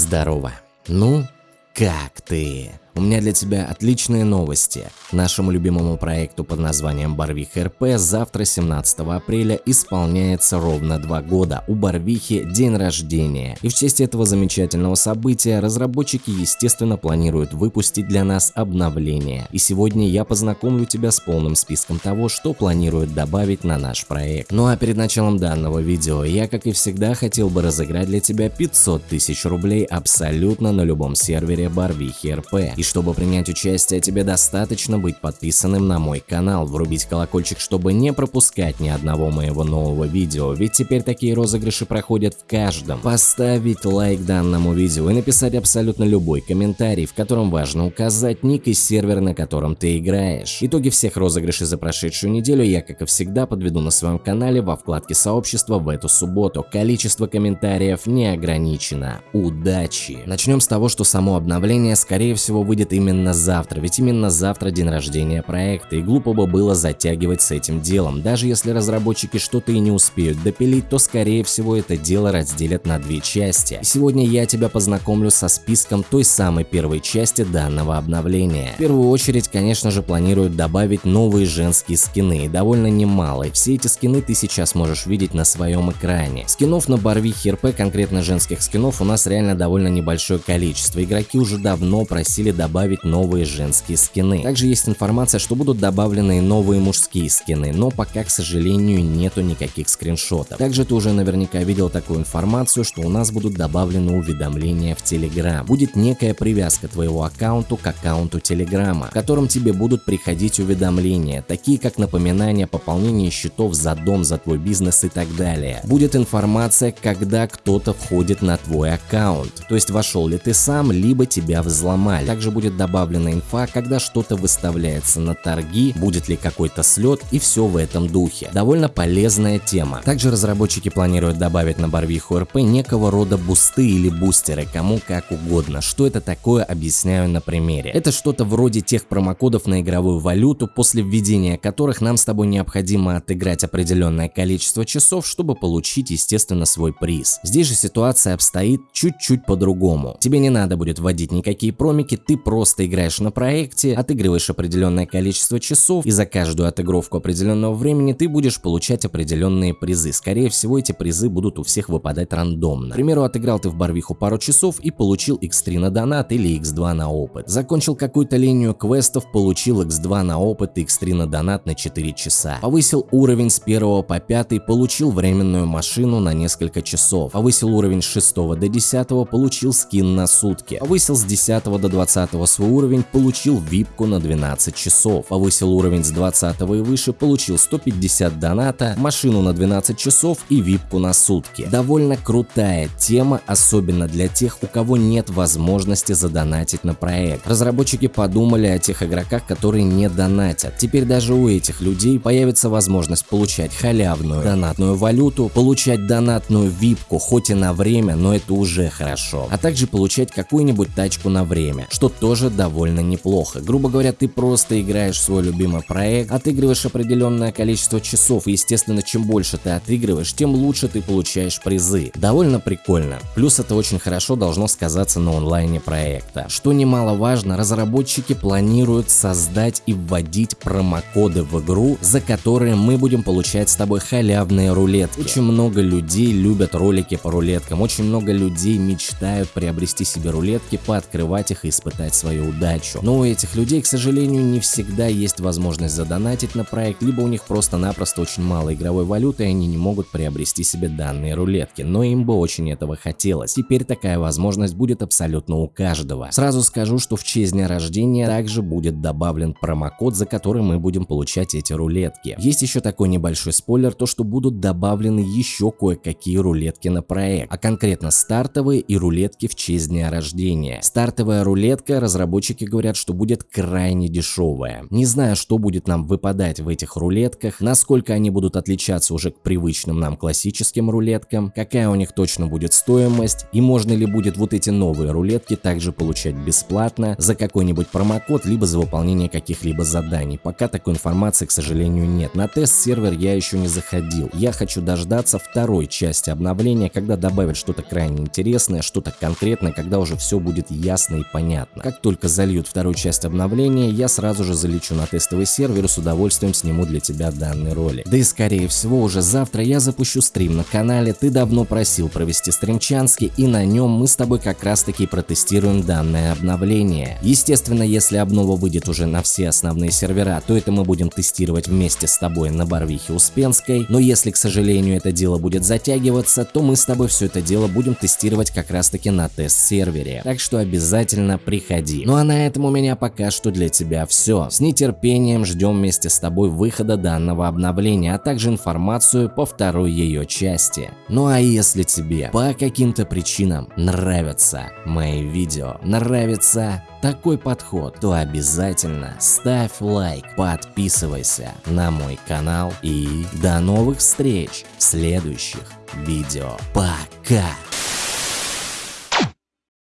Здорово. Ну, как ты? У меня для тебя отличные новости. Нашему любимому проекту под названием Барвих РП завтра 17 апреля исполняется ровно два года. У Барвихи день рождения. И в честь этого замечательного события разработчики естественно планируют выпустить для нас обновление. И сегодня я познакомлю тебя с полным списком того, что планируют добавить на наш проект. Ну а перед началом данного видео я как и всегда хотел бы разыграть для тебя 500 тысяч рублей абсолютно на любом сервере Барвихи РП. И чтобы принять участие, тебе достаточно быть подписанным на мой канал, врубить колокольчик, чтобы не пропускать ни одного моего нового видео, ведь теперь такие розыгрыши проходят в каждом. Поставить лайк данному видео и написать абсолютно любой комментарий, в котором важно указать ник и сервер, на котором ты играешь. Итоги всех розыгрышей за прошедшую неделю я, как и всегда, подведу на своем канале во вкладке сообщества в эту субботу. Количество комментариев не ограничено. Удачи! Начнем с того, что само обновление скорее всего выйдет именно завтра, ведь именно завтра день рождения проекта, и глупо бы было затягивать с этим делом. Даже если разработчики что-то и не успеют допилить, то скорее всего это дело разделят на две части. И сегодня я тебя познакомлю со списком той самой первой части данного обновления. В первую очередь, конечно же, планируют добавить новые женские скины, и довольно немало, и все эти скины ты сейчас можешь видеть на своем экране. Скинов на Барвихе РП, конкретно женских скинов, у нас реально довольно небольшое количество. Игроки уже давно просили добавить новые женские скины. Также есть информация, что будут добавлены новые мужские скины, но пока, к сожалению, нету никаких скриншотов. Также ты уже наверняка видел такую информацию, что у нас будут добавлены уведомления в Telegram. Будет некая привязка твоего аккаунту к аккаунту Телеграма, в котором тебе будут приходить уведомления, такие как напоминание о пополнении счетов за дом, за твой бизнес и так далее. Будет информация, когда кто-то входит на твой аккаунт, то есть вошел ли ты сам, либо тебя взломали. Также также будет добавлена инфа, когда что-то выставляется на торги, будет ли какой-то слет и все в этом духе. Довольно полезная тема. Также разработчики планируют добавить на Барвиху РП некого рода бусты или бустеры, кому как угодно. Что это такое, объясняю на примере. Это что-то вроде тех промокодов на игровую валюту, после введения которых нам с тобой необходимо отыграть определенное количество часов, чтобы получить, естественно, свой приз. Здесь же ситуация обстоит чуть-чуть по-другому. Тебе не надо будет вводить никакие промики, ты просто играешь на проекте, отыгрываешь определенное количество часов, и за каждую отыгровку определенного времени ты будешь получать определенные призы. Скорее всего, эти призы будут у всех выпадать рандомно. К примеру, отыграл ты в Барвиху пару часов и получил x3 на донат или x2 на опыт. Закончил какую-то линию квестов, получил x2 на опыт и x3 на донат на 4 часа. Повысил уровень с 1 по 5, получил временную машину на несколько часов. Повысил уровень с 6 до 10, получил скин на сутки. Повысил с 10 до 20 свой уровень, получил випку на 12 часов. Повысил уровень с 20 и выше, получил 150 доната, машину на 12 часов и випку на сутки. Довольно крутая тема, особенно для тех, у кого нет возможности задонатить на проект. Разработчики подумали о тех игроках, которые не донатят. Теперь даже у этих людей появится возможность получать халявную донатную валюту, получать донатную випку, хоть и на время, но это уже хорошо. А также получать какую-нибудь тачку на время, что тоже довольно неплохо. Грубо говоря, ты просто играешь свой любимый проект, отыгрываешь определенное количество часов, и естественно, чем больше ты отыгрываешь, тем лучше ты получаешь призы. Довольно прикольно. Плюс это очень хорошо должно сказаться на онлайне проекта. Что немаловажно, разработчики планируют создать и вводить промокоды в игру, за которые мы будем получать с тобой халявные рулетки. Очень много людей любят ролики по рулеткам, очень много людей мечтают приобрести себе рулетки, пооткрывать их и испытать показать свою удачу. Но у этих людей, к сожалению, не всегда есть возможность задонатить на проект, либо у них просто-напросто очень мало игровой валюты, и они не могут приобрести себе данные рулетки, но им бы очень этого хотелось. Теперь такая возможность будет абсолютно у каждого. Сразу скажу, что в честь дня рождения также будет добавлен промокод, за который мы будем получать эти рулетки. Есть еще такой небольшой спойлер, то что будут добавлены еще кое-какие рулетки на проект, а конкретно стартовые и рулетки в честь дня рождения. Стартовая рулетка Разработчики говорят, что будет крайне дешевая. Не знаю, что будет нам выпадать в этих рулетках, насколько они будут отличаться уже к привычным нам классическим рулеткам, какая у них точно будет стоимость и можно ли будет вот эти новые рулетки также получать бесплатно за какой-нибудь промокод, либо за выполнение каких-либо заданий. Пока такой информации, к сожалению, нет. На тест-сервер я еще не заходил. Я хочу дождаться второй части обновления, когда добавят что-то крайне интересное, что-то конкретное, когда уже все будет ясно и понятно. Как только зальют вторую часть обновления, я сразу же залечу на тестовый сервер и с удовольствием сниму для тебя данный ролик. Да и скорее всего уже завтра я запущу стрим на канале, ты давно просил провести стримчанский и на нем мы с тобой как раз таки протестируем данное обновление. Естественно, если обнова выйдет уже на все основные сервера, то это мы будем тестировать вместе с тобой на Барвихе Успенской, но если, к сожалению, это дело будет затягиваться, то мы с тобой все это дело будем тестировать как раз таки на тест-сервере, так что обязательно приходи. Ну а на этом у меня пока что для тебя все. С нетерпением ждем вместе с тобой выхода данного обновления, а также информацию по второй ее части. Ну а если тебе по каким-то причинам нравятся мои видео, нравится такой подход, то обязательно ставь лайк, подписывайся на мой канал и до новых встреч в следующих видео. Пока!